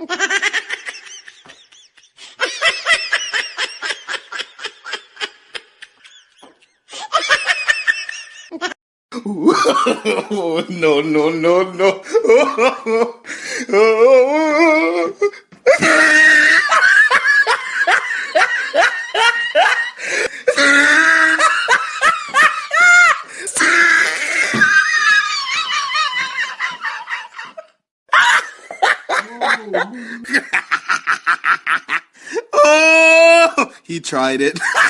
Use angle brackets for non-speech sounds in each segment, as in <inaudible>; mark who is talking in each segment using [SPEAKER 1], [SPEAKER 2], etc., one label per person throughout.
[SPEAKER 1] oh, <laughs> no, no, no, no. <laughs> oh, he tried it. <laughs>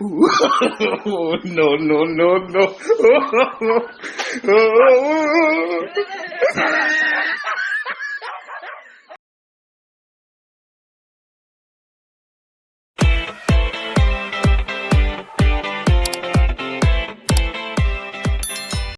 [SPEAKER 1] oh, no, no, no, no.